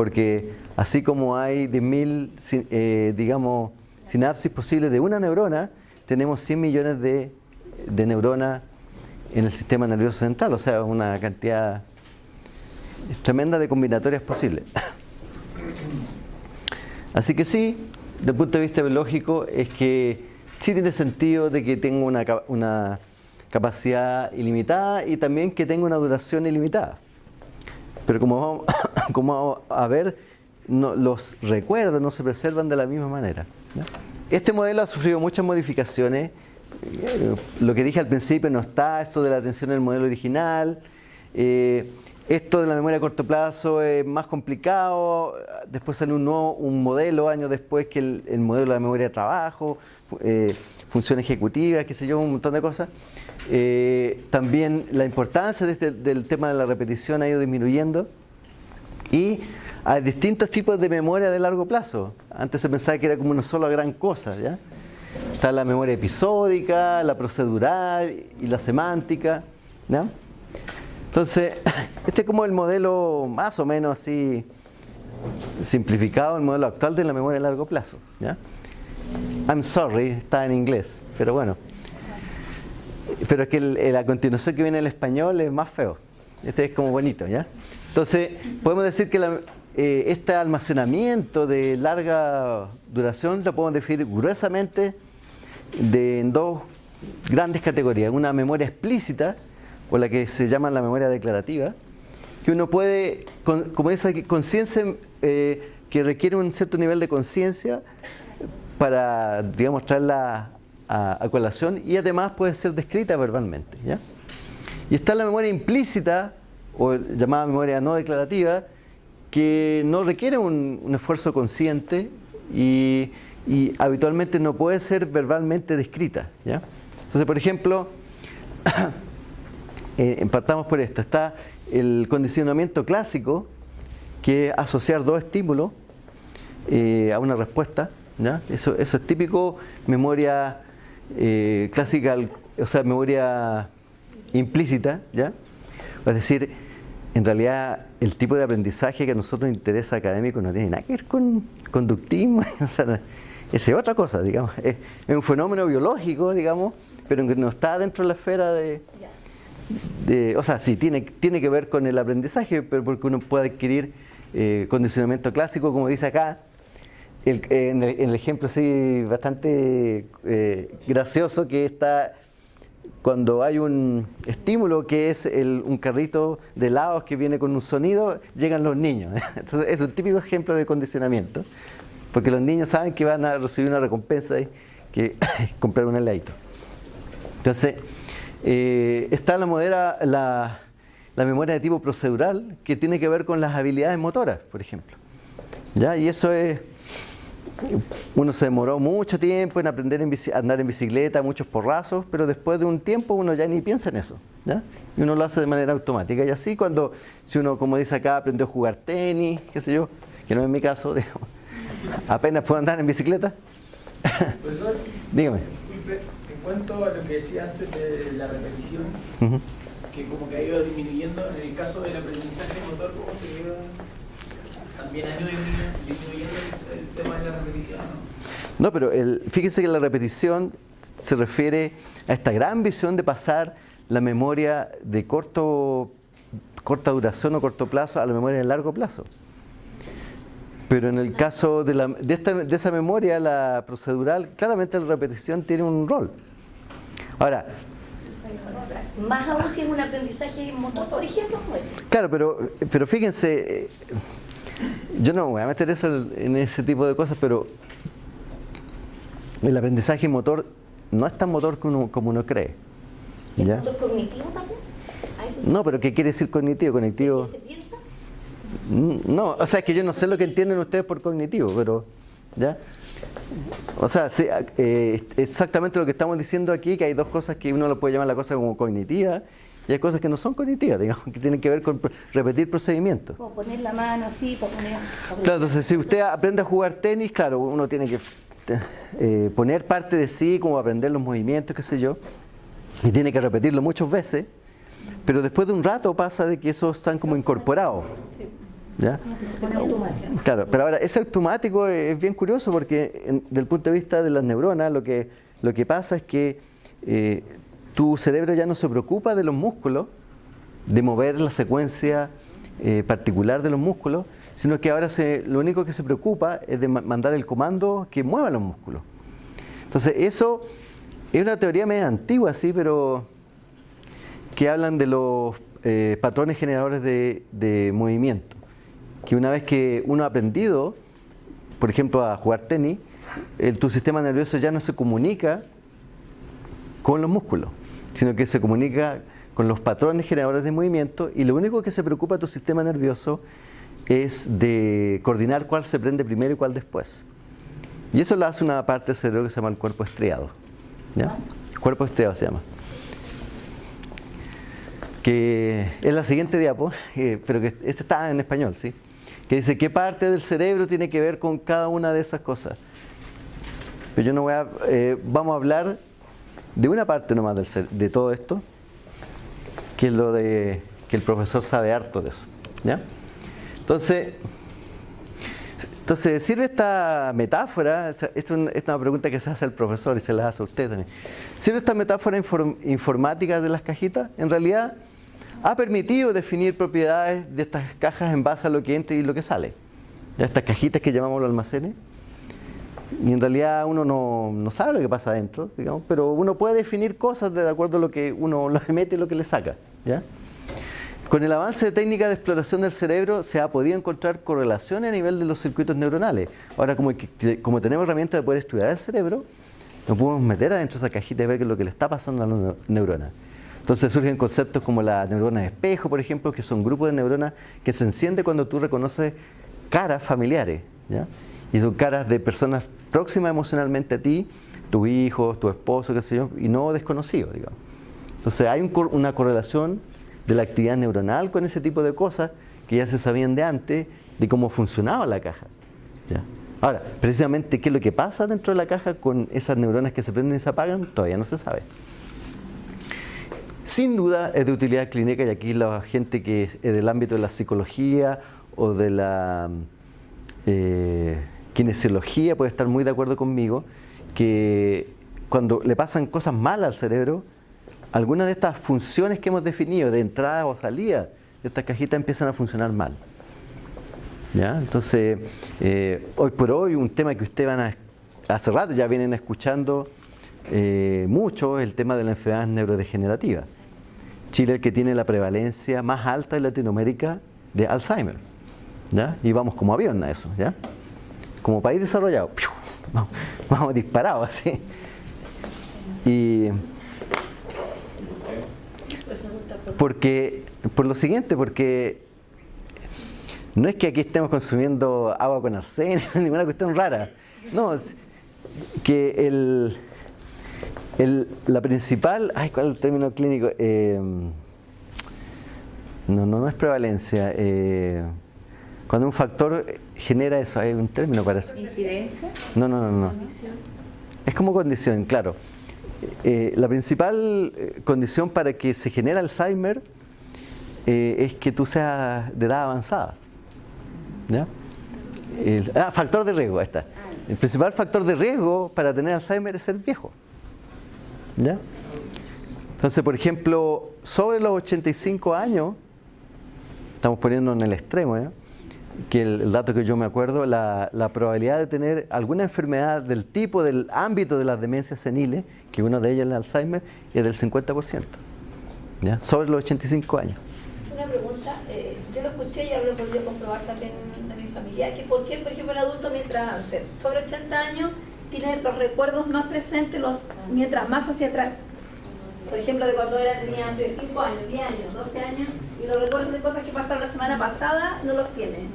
Porque así como hay 10.000, si- eh, digamos, sinapsis posibles de una neurona, tenemos 100 millones de, de neuronas en el sistema nervioso central. O sea, una cantidad tremenda de combinatorias posibles. Así que sí, desde el punto de vista biológico, es que sí tiene sentido de que tenga una, una capacidad ilimitada y también que tenga una duración ilimitada. Pero como vamos, a ver, los recuerdos no se preservan de la misma manera. Este modelo ha sufrido muchas modificaciones eh, lo que dije al principio no está, esto de la atención el modelo original. Eh, esto de la memoria a corto plazo es más complicado, después sale un, nuevo, modelo años después que el, modelo de la memoria de trabajo, eh, función ejecutiva, qué sé yo, un montón de cosas. Eh, también la importancia este, del tema de la repetición ha ido disminuyendo y hay distintos tipos de memoria de largo plazo. Antes se pensaba que era como una sola gran cosa, ¿ya? Está la memoria episódica, la procedural y la semántica, ¿ya? Entonces, este es como el modelo más o menos así simplificado, el modelo actual de la memoria a largo plazo. ¿ya? I'm sorry, está en inglés, pero bueno. Pero es que la continuación que viene en el español es más feo. Este es como bonito, ¿ya? Entonces, podemos decir que eh, este almacenamiento de larga duración lo podemos definir gruesamente de, en dos grandes categorías. Una memoria explícita, o la que se llama la memoria declarativa, que uno puede, como esa conciencia eh, que requiere un cierto nivel de conciencia para, digamos, traerla a, colación y además puede ser descrita verbalmente. ¿ya? Y está la memoria implícita, o llamada memoria no declarativa, que no requiere un, esfuerzo consciente y, habitualmente no puede ser verbalmente descrita. ¿ya? Entonces, por ejemplo, eh, partamos por esto, está el condicionamiento clásico, que es asociar dos estímulos eh, a una respuesta. Eso, eso es típico memoria eh, clásica, o sea, memoria implícita. ¿ya? Es decir, en realidad el tipo de aprendizaje que a nosotros nos interesa académico no tiene nada que ver con conductismo, esa es otra cosa, digamos. Es, es un fenómeno biológico, digamos, pero que no está dentro de la esfera de, o sea, sí, tiene, tiene que ver con el aprendizaje, pero porque uno puede adquirir eh, condicionamiento clásico, como dice acá, en, el, ejemplo sí bastante eh, gracioso que está cuando hay un estímulo que es un carrito de helados que viene con un sonido, llegan los niños. Entonces es un típico ejemplo de condicionamiento, porque los niños saben que van a recibir una recompensa y que comprar un heladito. Entonces, eh, está la, modera, la, memoria de tipo procedural que tiene que ver con las habilidades motoras, por ejemplo. ¿Ya? Y eso es, uno se demoró mucho tiempo en aprender a andar en bicicleta, muchos porrazos, pero después de un tiempo uno ya ni piensa en eso. ¿ya? Y uno lo hace de manera automática. Y así cuando, si uno, como dice acá, aprendió a jugar tenis, qué sé yo, que no es mi caso, apenas puedo andar en bicicleta. Profesor, Dígame cuanto a lo que decía antes de la repetición, que como que ha ido disminuyendo, en el caso del aprendizaje motor, ¿cómo se lleva? También ha ido disminuyendo el, tema de la repetición, ¿no? No, pero el, fíjense que la repetición se refiere a esta gran visión de pasar la memoria de corto, corta duración o corto plazo a la memoria de largo plazo. Pero en el caso de, la, de, esta, de esa memoria, la procedural, claramente la repetición tiene un rol. Ahora, más aún si es un aprendizaje motor, por ejemplo, pues. Claro, pero, pero fíjense, eh, yo no voy a meter eso en ese tipo de cosas, pero el aprendizaje motor no es tan motor como uno, cree. ¿Es motor cognitivo también? No, pero ¿qué quiere decir cognitivo? Cognitivo. ¿Se piensa? Mm, no, o sea, es que yo no sé lo que entienden ustedes por cognitivo, pero ¿ya? O sea, eh, exactamente lo que estamos diciendo aquí, que hay dos cosas que uno lo puede llamar la cosa como cognitiva y hay cosas que no son cognitivas, digamos, que tienen que ver con repetir procedimientos. Como poner la mano así, poner... Claro, entonces si usted aprende a jugar tenis, claro, uno tiene que eh, poner parte de sí, como aprender los movimientos, qué sé yo, y tiene que repetirlo muchas veces, pero después de un rato pasa de que eso están como incorporados. Claro, pero ahora ese automático es bien curioso porque desde el punto de vista de las neuronas lo que, lo que pasa es que eh, tu cerebro ya no se preocupa de los músculos, de mover la secuencia eh, particular de los músculos, sino que ahora se, lo único que se preocupa es de mandar el comando que mueva los músculos. Entonces eso es una teoría medio antigua, sí, pero que hablan de los eh, patrones generadores de movimiento que una vez que uno ha aprendido, por ejemplo, a jugar tenis, tu sistema nervioso ya no se comunica con los músculos, sino que se comunica con los patrones generadores de movimiento y lo único que se preocupa tu sistema nervioso es de coordinar cuál se prende primero y cuál después. Y eso lo hace una parte del cerebro que se llama el cuerpo estriado. ¿ya? Cuerpo estriado se llama. Que es la siguiente diapo, eh, pero que este está en español, ¿sí? Que dice qué parte del cerebro tiene que ver con cada una de esas cosas. Pero yo no voy a. Eh, vamos a hablar de una parte nomás del, de todo esto, que es lo de que el profesor sabe harto de eso. ¿ya? Entonces, entonces, ¿sirve esta metáfora? Esta es una pregunta que se hace al profesor y se la hace a usted también. ¿Sirve esta metáfora informática de las cajitas? En realidad, ha permitido definir propiedades de estas cajas en base a lo que entra y lo que sale. Estas cajitas que llamamos los almacenes. Y en realidad uno no, sabe lo que pasa adentro, digamos, pero uno puede definir cosas de acuerdo a lo que uno le mete y lo que le saca. ¿ya? Con el avance de técnicas de exploración del cerebro se ha podido encontrar correlaciones a nivel de los circuitos neuronales. Ahora, como, como tenemos herramientas de poder estudiar el cerebro, nos podemos meter adentro de esa cajita y ver qué es lo que le está pasando a la neurona. Entonces surgen conceptos como la neurona de espejo, por ejemplo, que son grupos de neuronas que se encienden cuando tú reconoces caras familiares. Y son caras de personas próximas emocionalmente a ti, tus hijos, tu esposo, qué sé yo, y no desconocidos, digamos. Entonces hay una correlación de la actividad neuronal con ese tipo de cosas que ya se sabían de antes de cómo funcionaba la caja. Ahora, precisamente qué es lo que pasa dentro de la caja con esas neuronas que se prenden y se apagan, todavía no se sabe. Sin duda es de utilidad clínica y aquí la gente que es del ámbito de la psicología o de la eh, kinesiología puede estar muy de acuerdo conmigo que cuando le pasan cosas malas al cerebro, algunas de estas funciones que hemos definido de entrada o salida de estas cajitas empiezan a funcionar mal. ¿Ya? Entonces, eh, hoy por hoy, un tema que ustedes van a, hace rato ya vienen escuchando eh, mucho, es el tema de las enfermedades neurodegenerativas. Chile es el que tiene la prevalencia más alta en Latinoamérica de Alzheimer. ¿ya? Y vamos como avión a eso. ¿ya? Como país desarrollado, vamos, vamos disparados así. Y porque, por lo siguiente, porque no es que aquí estemos consumiendo agua con arsénico, ninguna cuestión rara. No, que el, la principal, ay, ¿cuál es el término clínico? Eh, no, no, no es prevalencia. Eh, cuando un factor genera eso, hay un término para eso. ¿Incidencia? No, no, no, no. Es como condición, claro. Eh, la principal eh, condición para que se genere Alzheimer eh, es que tú seas de edad avanzada. ah, factor de riesgo, ahí está. El principal factor de riesgo para tener Alzheimer es ser viejo. ¿Ya? Entonces, por ejemplo, sobre los 85 años, estamos poniendo en el extremo, ¿eh? Que el, dato que yo me acuerdo, la, probabilidad de tener alguna enfermedad del tipo, del ámbito de las demencias seniles, que una de ellas es el Alzheimer, es del 50%, ¿ya? sobre los 85 años. Una pregunta, eh, yo lo escuché y lo he podido comprobar también de mi familia, que por qué, por ejemplo, el adulto mientras, sobre 80 años, tiene los recuerdos más presentes los, mientras más hacia atrás. Por ejemplo, de cuando era, tenía hace 5 años, 10 años, 12 años, y los recuerdos de cosas que pasaron la semana pasada no los tiene.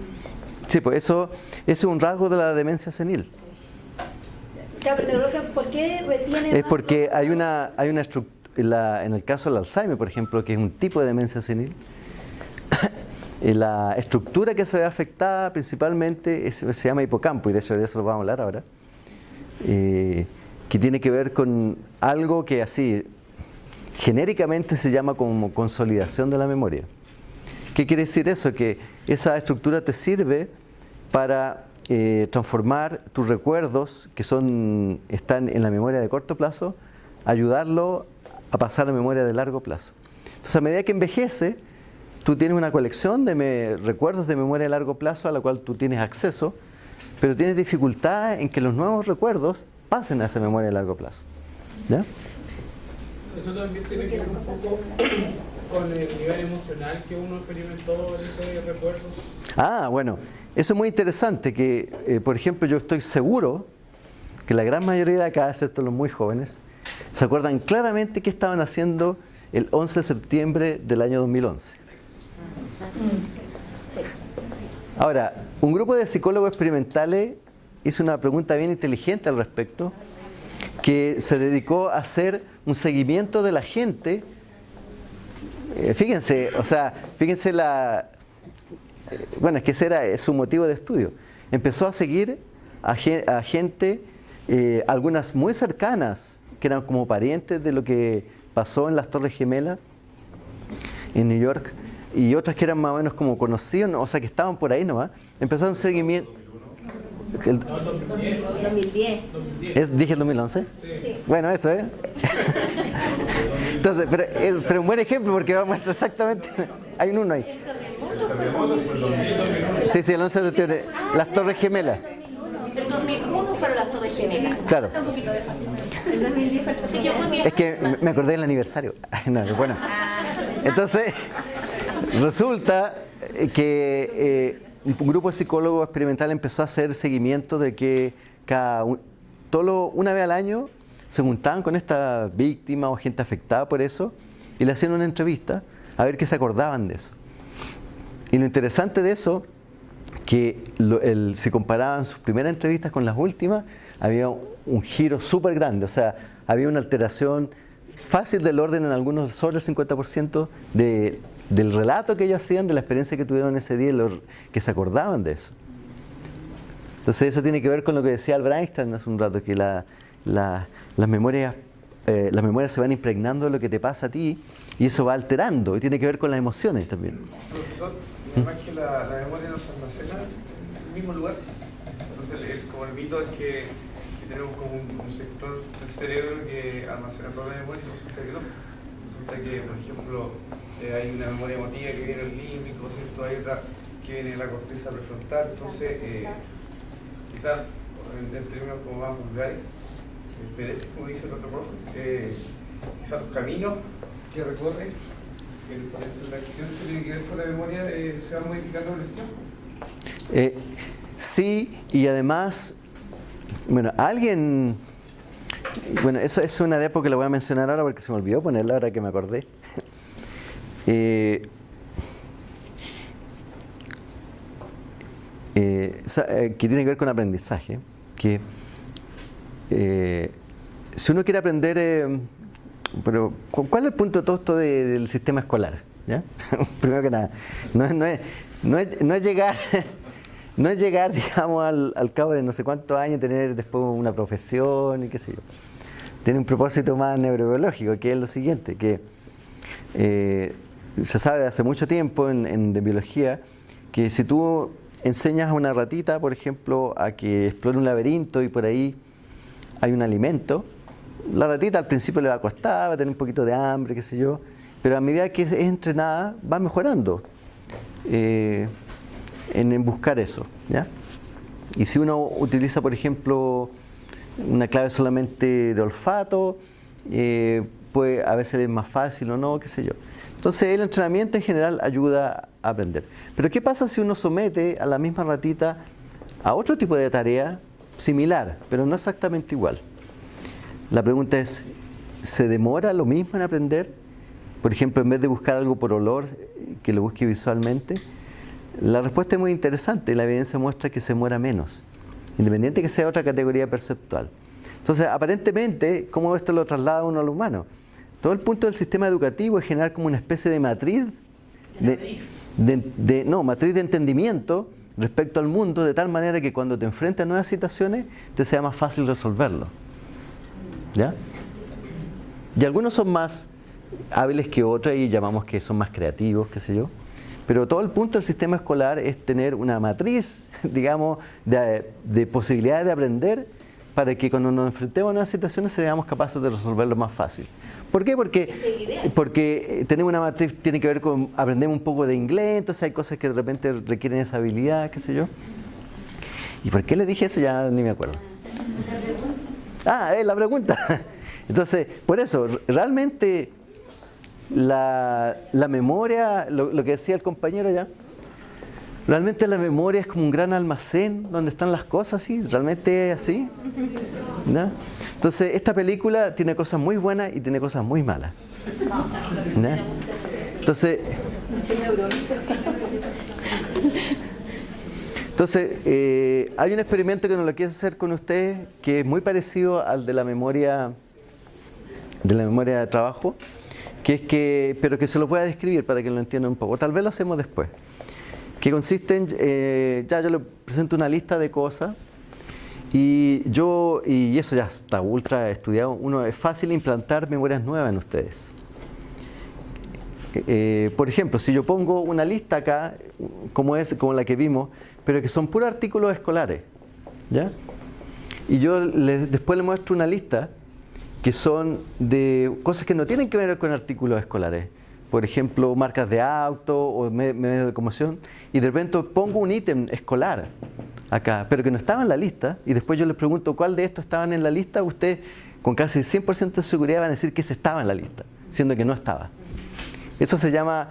Sí, pues eso, es un rasgo de la demencia senil. ¿Por qué retiene Es porque hay una, hay una estructura, en el caso del Alzheimer, por ejemplo, que es un tipo de demencia senil, la estructura que se ve afectada principalmente se llama hipocampo, y de eso, de eso lo vamos a hablar ahora, eh, que tiene que ver con algo que así genéricamente se llama como consolidación de la memoria. ¿Qué quiere decir eso? Que esa estructura te sirve para eh, transformar tus recuerdos que son, están en la memoria de corto plazo, ayudarlo a pasar a memoria de largo plazo. Entonces, a medida que envejece, tú tienes una colección de recuerdos de memoria de largo plazo a la cual tú tienes acceso, pero tienes dificultad en que los nuevos recuerdos pasen a esa memoria de largo plazo. ¿Ya? Eso también tiene que ver un poco con el nivel emocional que uno experimentó en ese recuerdo. Ah, bueno, eso es muy interesante, que eh, por ejemplo yo estoy seguro que la gran mayoría de acá, excepto los muy jóvenes, se acuerdan claramente qué estaban haciendo el 11 de septiembre del año 2011. Ahora, un grupo de psicólogos experimentales hizo una pregunta bien inteligente al respecto, que se dedicó a hacer un seguimiento de la gente. Eh, fíjense, o sea, fíjense la... eh, bueno, es que ese era su motivo de estudio. Empezó a seguir a, gen- a gente, eh, algunas muy cercanas, que eran como parientes de lo que pasó en las Torres Gemelas en New York, y otras que eran más o menos como conocidos, ¿no? o sea, que estaban por ahí nomás. Empezó un seguimiento... El- 2010. ¿Es, ¿Dije el 2011? Bueno, eso, ¿eh? Entonces, pero, es- pero un buen ejemplo porque va a mostrar exactamente. Hay un uno ahí. Sí, sí, el 11 de septiembre. Las Torres Gemelas. El 2001 fueron las Torres Gemelas. Claro. Un poquito de paso. El 2010 fue Así que yo creo que Es que me- me acordé del aniversario. No, bueno. Entonces, resulta que eh, un grupo de psicólogos experimentales empezó a hacer seguimiento de que cada todo una vez al año se juntaban con esta víctima o gente afectada por eso y le hacían una entrevista a ver qué se acordaban de eso. Y lo interesante de eso, que lo- si comparaban sus primeras entrevistas con las últimas, había un, un giro súper grande, o sea, había una alteración fácil del orden en algunos sobre el 50% de, del relato que ellos hacían, de la experiencia que tuvieron ese día, y los que se acordaban de eso. Entonces eso tiene que ver con lo que decía Albert Einstein hace un rato, que la- la- las, memorias, eh, las memorias se van impregnando de lo que te pasa a ti y eso va alterando y tiene que ver con las emociones también. Profesor, además que la, la memoria no se almacena en el mismo lugar. Entonces, el, como el mito es que, tenemos como un, un sector del cerebro que almacena toda la memoria y no. Resulta que, por ejemplo, eh, hay una memoria emotiva que viene del límbico, ¿cierto? Hay otra que viene de la corteza prefrontal. Entonces, eh, quizás en, en términos como más vulgares, como dice el otro profe, eh, quizás los caminos que recorre el de acción que tiene que ver con la memoria se va modificando con el tiempo. Sí, y además, bueno, alguien, bueno, eso es una de época que la voy a mencionar ahora porque se me olvidó ponerla ahora que me acordé. Eh, eh, eh, que tiene que ver con aprendizaje, que eh, si uno quiere aprender, pero ¿cu- ¿cuál es el punto de del sistema escolar? Primero que nada, no es, no es, no es, no es llegar, no es llegar, digamos, al, al cabo de no sé cuántos años, tener después una profesión y qué sé yo. Tiene un propósito más neurobiológico, que es lo siguiente, que eh, se sabe hace mucho tiempo en, de biología que si tú enseñas a una ratita, por ejemplo, a que explore un laberinto y por ahí hay un alimento, la ratita al principio le va a costar, va a tener un poquito de hambre, qué sé yo, pero a medida que es entrenada va mejorando eh, en, en buscar eso. ¿ya? Y si uno utiliza, por ejemplo, una clave solamente de olfato, eh, pues a veces es más fácil o no, qué sé yo. Entonces el entrenamiento en general ayuda a aprender. Pero ¿qué pasa si uno somete a la misma ratita a otro tipo de tarea similar, pero no exactamente igual? La pregunta es, ¿se demora lo mismo en aprender? Por ejemplo, en vez de buscar algo por olor, eh, que lo busque visualmente. La respuesta es muy interesante. La evidencia muestra que se demora menos, independiente que sea otra categoría perceptual. Entonces, aparentemente, ¿cómo esto lo traslada uno al humano? Todo el punto del sistema educativo es generar como una especie de matriz de, de- no, matriz de entendimiento respecto al mundo, de tal manera que cuando te enfrentas a nuevas situaciones, te sea más fácil resolverlo. ¿Ya? Y algunos son más hábiles que otros y llamamos que son más creativos, qué sé yo. Pero todo el punto del sistema escolar es tener una matriz, digamos, de, de posibilidades de aprender para que cuando nos enfrentemos a nuevas situaciones seamos capaces de resolverlo más fácil. ¿Por qué? Porque, porque eh, tenemos una matriz, tiene que ver con, aprendemos un poco de inglés, entonces hay cosas que de repente requieren esa habilidad, qué sé yo. ¿Y por qué le dije eso? Ya ni me acuerdo. Ah, es la pregunta. Entonces, por eso, realmente la, la memoria, lo, que decía el compañero ya, Realmente la memoria es como un gran almacén donde están las cosas, ¿sí? Realmente es así. Entonces, esta película tiene cosas muy buenas y tiene cosas muy malas. Entonces, entonces eh, hay un experimento que nos lo quiero hacer con ustedes que es muy parecido al de la memoria de la memoria de trabajo, que es que, pero que se lo voy a describir para que lo entiendan un poco. Tal vez lo hacemos después que consiste en, eh, ya yo le presento una lista de cosas y yo, y eso ya está ultra estudiado, uno es fácil implantar memorias nuevas en ustedes. Eh, por ejemplo, si yo pongo una lista acá, como es como la que vimos, pero que son puros artículos escolares, ¿ya? Y yo después le muestro una lista que son de cosas que no tienen que ver con artículos escolares. Por ejemplo, marcas de auto o me- medios de locomoción. Y de repente pongo un ítem escolar acá, pero que no estaba en la lista. Y después yo les pregunto cuál de estos estaban en la lista. Usted con casi 100% de seguridad van a decir que ese estaba en la lista, siendo que no estaba. Eso se llama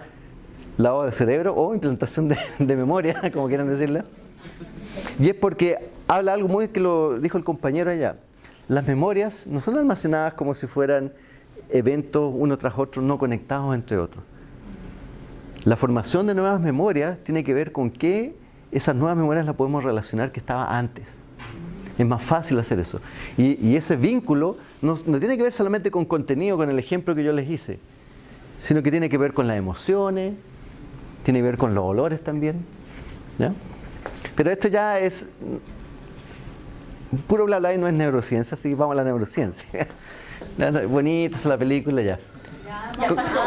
lavado de cerebro o implantación de, de memoria, como quieran decirle. Y es porque habla algo muy que lo dijo el compañero allá. Las memorias no son almacenadas como si fueran eventos uno tras otro, no conectados entre otros. La formación de nuevas memorias tiene que ver con que esas nuevas memorias las podemos relacionar que estaba antes. Es más fácil hacer eso. Y, ese vínculo no, tiene que ver solamente con contenido, con el ejemplo que yo les hice, sino que tiene que ver con las emociones, tiene que ver con los olores también. Pero esto ya es puro bla bla y no es neurociencia, así que vamos a la neurociencia. Bonita es la película ya. Ya pasó.